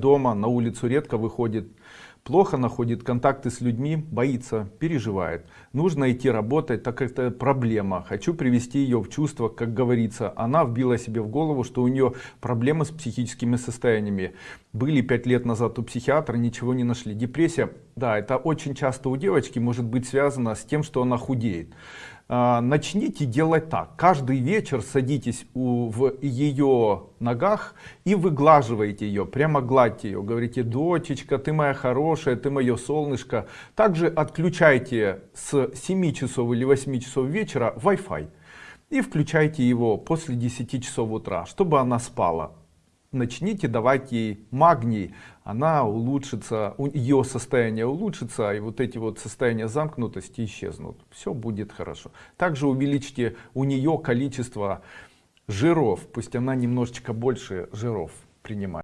дома на улицу редко выходит плохо находит контакты с людьми боится переживает. Нужно идти работать так как это проблема. Хочу привести ее в чувство как говорится. Она вбила себе в голову что у нее проблемы с психическими состояниями. Были пять лет назад у психиатра ничего не нашли. Депрессия да это очень часто у девочки может быть связано с тем что она худеет. А, начните делать так. Каждый вечер садитесь у, в ее ногах и выглаживаете ее прямо гладьте ее говорите дочечка ты моя хорошая ты мое солнышко. Также отключайте с 7 часов или 8 часов вечера wi-fi и включайте его после 10 часов утра чтобы она спала. Начните давать ей магний. Она улучшится ее состояние улучшится и вот эти вот состояния замкнутости исчезнут. Все будет хорошо. Также увеличьте у нее количество жиров. Пусть она немножечко больше жиров принимает